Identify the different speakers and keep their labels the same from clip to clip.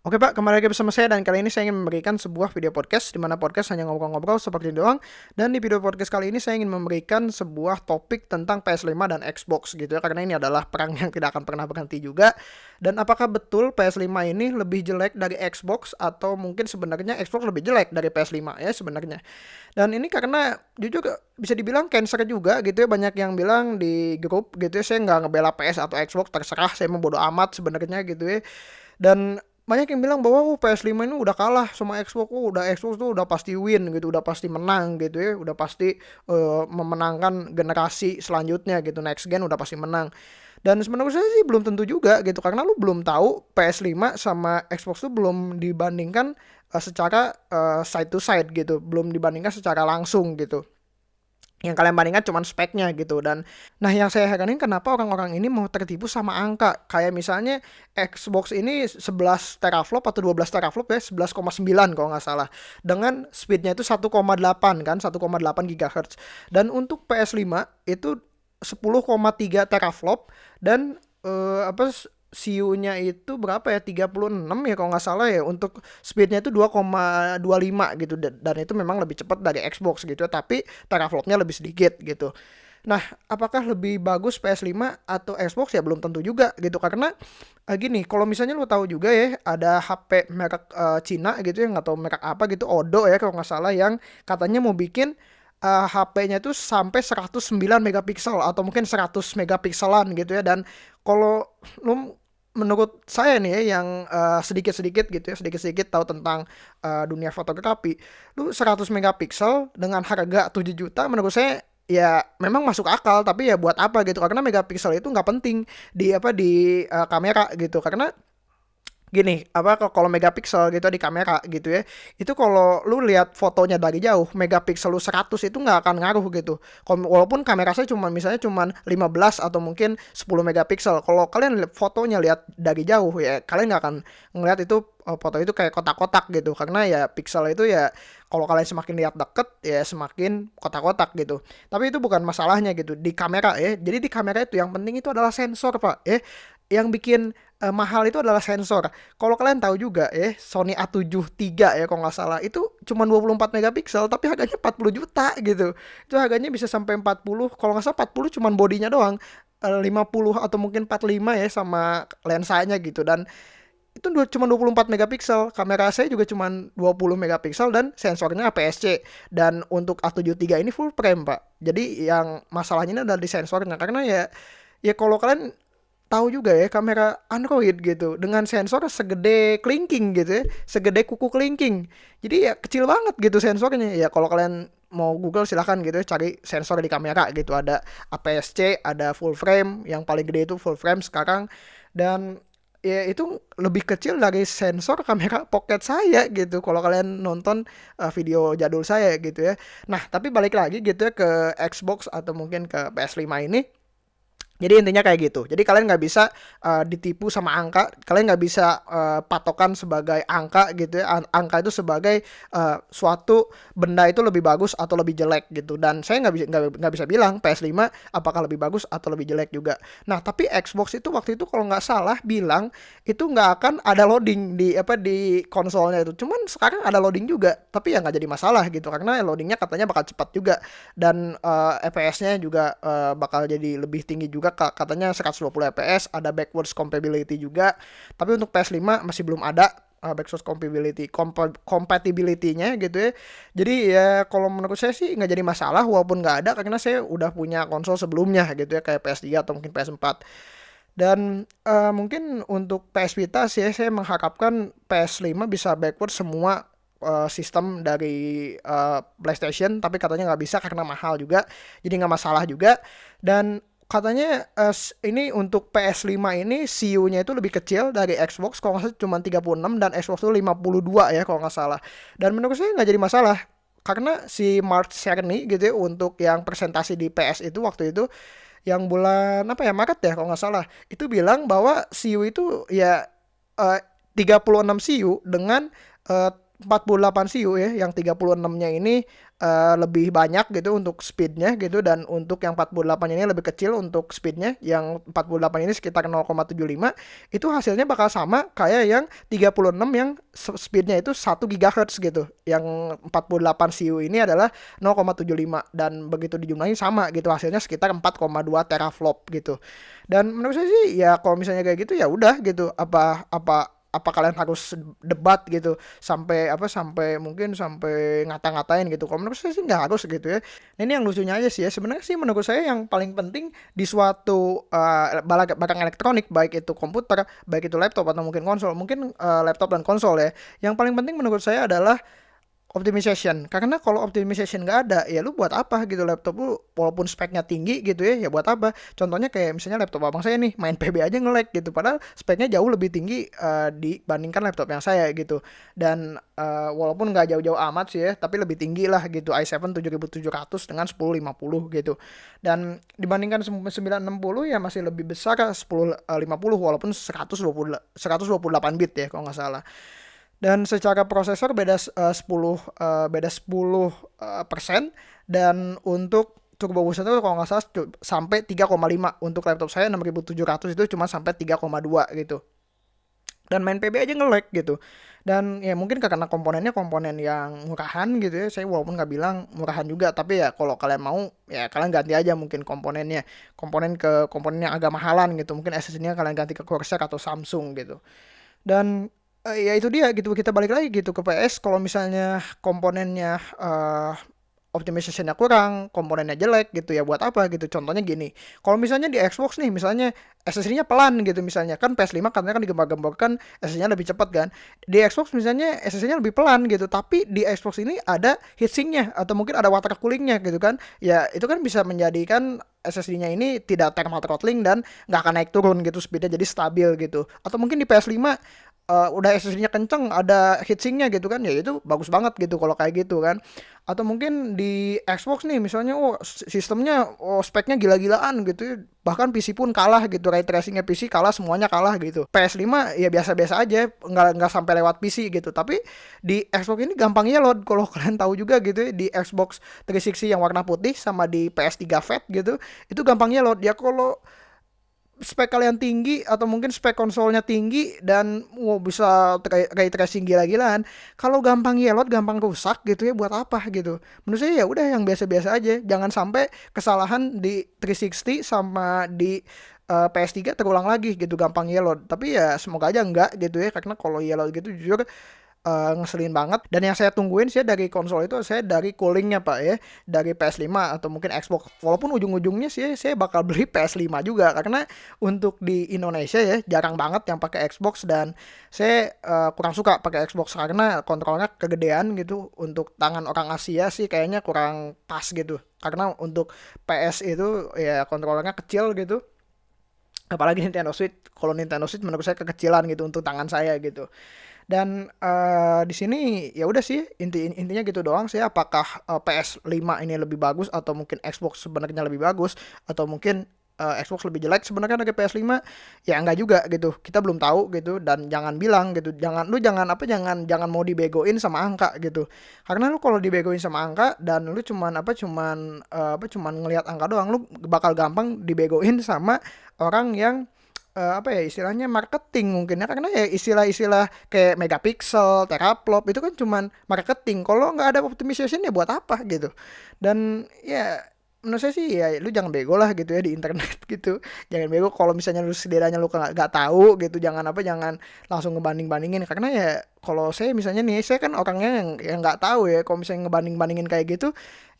Speaker 1: Oke Pak, kembali lagi bersama saya dan kali ini saya ingin memberikan sebuah video podcast di mana podcast hanya ngobrol-ngobrol seperti doang. Dan di video podcast kali ini saya ingin memberikan sebuah topik tentang PS5 dan Xbox gitu ya. Karena ini adalah perang yang tidak akan pernah berhenti juga. Dan apakah betul PS5 ini lebih jelek dari Xbox? Atau mungkin sebenarnya Xbox lebih jelek dari PS5 ya sebenarnya. Dan ini karena jujur bisa dibilang cancer juga gitu ya. Banyak yang bilang di grup gitu ya. Saya nggak ngebela PS atau Xbox terserah. Saya mau amat sebenarnya gitu ya. Dan banyak yang bilang bahwa oh, PS5 ini udah kalah sama Xbox, oh, udah Xbox tuh udah pasti win gitu, udah pasti menang gitu ya, udah pasti uh, memenangkan generasi selanjutnya gitu, next gen udah pasti menang. Dan sebenarnya saya sih belum tentu juga gitu. Karena lu belum tahu PS5 sama Xbox tuh belum dibandingkan uh, secara uh, side to side gitu, belum dibandingkan secara langsung gitu yang kalian bandingkan cuma speknya gitu. Dan nah yang saya heranin kenapa orang-orang ini mau tertipu sama angka? Kayak misalnya Xbox ini 11 teraflop atau 12 teraflop ya 11,9 kalau nggak salah. Dengan speednya itu 1,8 kan 1,8 GHz dan untuk PS5 itu 10,3 teraflop dan uh, apa CU-nya itu berapa ya? 36 ya kalau nggak salah ya. Untuk speednya itu 2,25 gitu. Dan itu memang lebih cepat dari Xbox gitu. Tapi teraflopnya lebih sedikit gitu. Nah, apakah lebih bagus PS5 atau Xbox? Ya belum tentu juga gitu. Karena uh, gini, kalau misalnya lu tahu juga ya ada HP merek uh, Cina gitu ya nggak tahu merek apa gitu Odo ya kalau nggak salah yang katanya mau bikin uh, HP-nya itu sampai 109 megapiksel atau mungkin 100 megapikselan gitu ya. Dan kalau lu menurut saya nih ya yang uh, sedikit-sedikit gitu ya sedikit-sedikit tahu tentang uh, dunia fotografi. Lu 100 megapiksel dengan harga 7 juta menurut saya ya memang masuk akal tapi ya buat apa gitu. Karena megapiksel itu nggak penting di apa di uh, kamera gitu. Karena gini apa kalau megapiksel gitu di kamera gitu ya itu kalau lu lihat fotonya dari jauh megapiksel lu 100 itu nggak akan ngaruh gitu. Walaupun kamera saya cuma misalnya cuma 15 atau mungkin 10 megapiksel kalau kalian fotonya lihat dari jauh ya kalian nggak akan ngeliat itu oh, foto itu kayak kotak-kotak gitu. Karena ya piksel itu ya kalau kalian semakin lihat deket ya semakin kotak-kotak gitu. Tapi itu bukan masalahnya gitu di kamera ya. Jadi di kamera itu yang penting itu adalah sensor pak ya yang bikin uh, mahal itu adalah sensor. Kalau kalian tahu juga ya, Sony A7 III ya kalau nggak salah itu cuma 24 megapiksel tapi harganya 40 juta gitu. Itu harganya bisa sampai 40. Kalau nggak salah 40 cuma bodinya doang. Uh, eh, 50 atau mungkin 45 ya sama lensanya gitu dan itu cuma 24 megapiksel kamera saya juga cuma 20 megapiksel dan sensornya APS-C dan untuk A7 III ini full frame pak jadi yang masalahnya ini adalah di sensornya karena ya ya kalau kalian tahu juga ya kamera Android gitu. Dengan sensor segede kelingking gitu ya, segede kuku kelingking. Jadi ya kecil banget gitu sensornya. Ya kalau kalian mau Google silahkan gitu ya, cari sensor di kamera gitu. Ada APS-C, ada full frame, yang paling gede itu full frame sekarang. Dan ya itu lebih kecil dari sensor kamera pocket saya gitu. Kalau kalian nonton uh, video jadul saya gitu ya. Nah, tapi balik lagi gitu ya ke Xbox atau mungkin ke PS5 ini jadi intinya kayak gitu. Jadi kalian nggak bisa uh, ditipu sama angka. Kalian nggak bisa uh, patokan sebagai angka gitu ya. Angka itu sebagai uh, suatu benda itu lebih bagus atau lebih jelek gitu. Dan saya nggak bisa nggak bisa bilang PS5 apakah lebih bagus atau lebih jelek juga. Nah tapi Xbox itu waktu itu kalau nggak salah bilang itu nggak akan ada loading di apa di konsolnya itu. Cuman sekarang ada loading juga. Tapi ya nggak jadi masalah gitu karena loadingnya katanya bakal cepat juga dan uh, FPS-nya juga uh, bakal jadi lebih tinggi juga katanya 120 fps, ada backwards compatibility juga. Tapi untuk PS5 masih belum ada uh, backwards compatibility comp compatibility-nya gitu ya. Jadi ya kalau menurut saya sih nggak jadi masalah walaupun nggak ada karena saya udah punya konsol sebelumnya gitu ya kayak PS3 atau mungkin PS4. Dan uh, mungkin untuk PS Vita sih saya mengharapkan PS5 bisa backward semua uh, sistem dari uh, PlayStation tapi katanya nggak bisa karena mahal juga jadi nggak masalah juga dan katanya uh, ini untuk PS5 ini CU-nya itu lebih kecil dari Xbox kalau nggak salah cuma 36 dan Xbox itu 52 ya kalau nggak salah. Dan menurut saya nggak jadi masalah karena si Mark Cerny gitu ya untuk yang presentasi di PS itu waktu itu yang bulan apa ya Maret ya kalau nggak salah itu bilang bahwa CU itu ya uh, 36 CU dengan uh, 48 CU ya, yang 36-nya ini uh, lebih banyak gitu untuk speednya gitu dan untuk yang 48 ini lebih kecil untuk speednya. Yang 48 ini sekitar 0,75 itu hasilnya bakal sama kayak yang 36 yang speednya itu 1 GHz gitu. Yang 48 CU ini adalah 0,75 dan begitu dijumlahin sama gitu hasilnya sekitar 4,2 teraflop gitu. Dan menurut saya sih ya kalau misalnya kayak gitu ya udah gitu. Apa apa apa kalian harus debat gitu sampai apa sampai mungkin sampai ngata-ngatain gitu. Kalau menurut saya sih nggak harus gitu ya. Nah, ini yang lucunya aja sih ya. Sebenarnya sih menurut saya yang paling penting di suatu uh, barang elektronik baik itu komputer baik itu laptop atau mungkin konsol mungkin uh, laptop dan konsol ya. Yang paling penting menurut saya adalah optimization. Karena kalau optimization nggak ada ya lu buat apa gitu laptop lu? Walaupun speknya tinggi gitu ya ya buat apa? Contohnya kayak misalnya laptop abang saya nih main PB aja nge-lag gitu. Padahal speknya jauh lebih tinggi uh, dibandingkan laptop yang saya gitu. Dan uh, walaupun nggak jauh-jauh amat sih ya tapi lebih tinggi lah gitu. i7 7700 dengan 1050 gitu. Dan dibandingkan 960 ya masih lebih besar 1050 walaupun 120 128 bit ya kalau nggak salah dan secara prosesor beda uh, 10 uh, beda 10 uh, persen. Dan untuk turbo booster itu kalau nggak salah sampai 3,5 untuk laptop saya 6700 itu cuma sampai 3,2 gitu. Dan main PB aja nge-lag gitu. Dan ya mungkin karena komponennya komponen yang murahan gitu ya saya walaupun nggak bilang murahan juga tapi ya kalau kalian mau ya kalian ganti aja mungkin komponennya. Komponen ke komponen yang agak mahalan gitu mungkin SSD-nya kalian ganti ke Corsair atau Samsung gitu. Dan uh, ya itu dia gitu kita balik lagi gitu ke PS kalau misalnya komponennya uh, optimizationnya kurang, komponennya jelek gitu ya buat apa gitu. Contohnya gini, kalau misalnya di Xbox nih, misalnya SSD-nya pelan gitu misalnya kan PS5 katanya kan digembar-gemborkan SSD-nya lebih cepat kan. Di Xbox misalnya SSD-nya lebih pelan gitu, tapi di Xbox ini ada heatsinknya atau mungkin ada water coolingnya gitu kan. Ya itu kan bisa menjadikan SSD-nya ini tidak thermal throttling dan nggak akan naik turun gitu speednya jadi stabil gitu. Atau mungkin di PS5 uh, udah SSD-nya kenceng, ada heatsinknya gitu kan, ya itu bagus banget gitu kalau kayak gitu kan. Atau mungkin di Xbox nih misalnya, oh sistemnya, oh speknya gila-gilaan gitu, bahkan PC pun kalah gitu, ray tracingnya PC kalah, semuanya kalah gitu. PS5 ya biasa-biasa aja, nggak nggak sampai lewat PC gitu. Tapi di Xbox ini gampangnya load, kalau kalian tahu juga gitu di Xbox 360 yang warna putih sama di PS3 Fat gitu, itu gampangnya load. Ya kalau spek kalian tinggi atau mungkin spek konsolnya tinggi dan wow bisa ray tracing gila-gilaan kalau gampang yellow gampang rusak gitu ya buat apa gitu? Menurut saya ya udah yang biasa-biasa aja jangan sampai kesalahan di 360 sama di uh, eh, PS3 terulang lagi gitu gampang yellow tapi ya semoga aja enggak gitu ya karena kalau yellow gitu jujur uh, ngeselin banget. Dan yang saya tungguin sih dari konsol itu saya dari coolingnya pak ya. Dari PS5 atau mungkin Xbox. Walaupun ujung-ujungnya sih saya bakal beli PS5 juga. Karena untuk di Indonesia ya jarang banget yang pakai Xbox. Dan saya uh, kurang suka pakai Xbox karena kontrolnya kegedean gitu. Untuk tangan orang Asia sih kayaknya kurang pas gitu. Karena untuk PS itu ya kontrolnya kecil gitu. Apalagi Nintendo Switch. Kalau Nintendo Switch menurut saya kekecilan gitu untuk tangan saya gitu dan uh, di sini ya udah sih inti intinya gitu doang sih apakah uh, eh, PS5 ini lebih bagus atau mungkin Xbox sebenarnya lebih bagus atau mungkin uh, Xbox lebih jelek sebenarnya dari PS5 ya enggak juga gitu kita belum tahu gitu dan jangan bilang gitu jangan lu jangan apa jangan jangan mau dibegoin sama angka gitu. Karena lu kalau dibegoin sama angka dan lu cuman apa cuman uh, apa cuman ngelihat angka doang lu bakal gampang dibegoin sama orang yang uh, apa ya istilahnya marketing mungkin ya. Karena ya istilah-istilah kayak megapiksel, teraflop itu kan cuman marketing. Kalau nggak ada optimization ya buat apa gitu. Dan ya menurut saya sih ya lu jangan bego lah gitu ya di internet gitu. Jangan bego kalau misalnya lu sederhana lu nggak tahu gitu jangan apa jangan langsung ngebanding bandingin karena ya kalau saya misalnya nih saya kan orangnya yang yang nggak tahu ya kalau misalnya ngebanding bandingin kayak gitu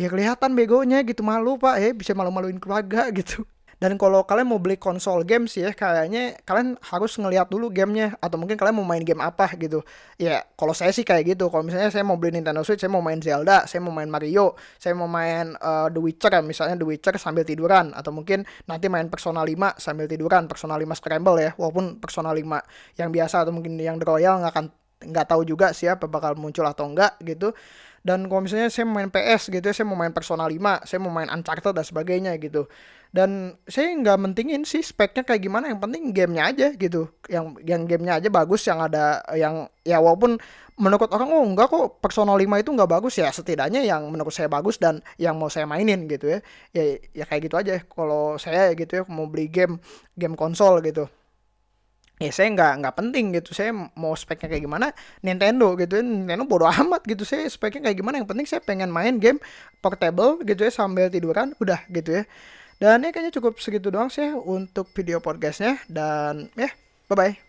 Speaker 1: ya kelihatan begonya gitu malu pak. Ya bisa malu maluin keluarga gitu dan kalau kalian mau beli konsol games ya kayaknya kalian harus ngelihat dulu gamenya atau mungkin kalian mau main game apa gitu. Ya kalau saya sih kayak gitu. Kalau misalnya saya mau beli Nintendo Switch, saya mau main Zelda, saya mau main Mario, saya mau main uh, The Witcher ya misalnya The Witcher sambil tiduran atau mungkin nanti main Persona 5 sambil tiduran, Persona 5 Scramble ya. Walaupun Persona 5 yang biasa atau mungkin yang The Royal nggak akan nggak tahu juga sih apa bakal muncul atau enggak gitu dan kalau misalnya saya main PS gitu ya saya mau main Persona 5 saya mau main Uncharted dan sebagainya gitu. Dan saya nggak mentingin sih speknya kayak gimana yang penting gamenya aja gitu. Yang yang gamenya aja bagus yang ada yang ya walaupun menurut orang oh enggak kok Persona 5 itu nggak bagus. Ya setidaknya yang menurut saya bagus dan yang mau saya mainin gitu ya. Ya ya kayak gitu aja. Kalau saya gitu ya mau beli game game konsol gitu ya saya nggak nggak penting gitu. Saya mau speknya kayak gimana Nintendo gitu ya. Nintendo bodo amat gitu. Saya speknya kayak gimana yang penting saya pengen main game portable gitu ya sambil tiduran udah gitu ya. Dan ya kayaknya cukup segitu doang sih untuk video podcastnya. Dan ya bye bye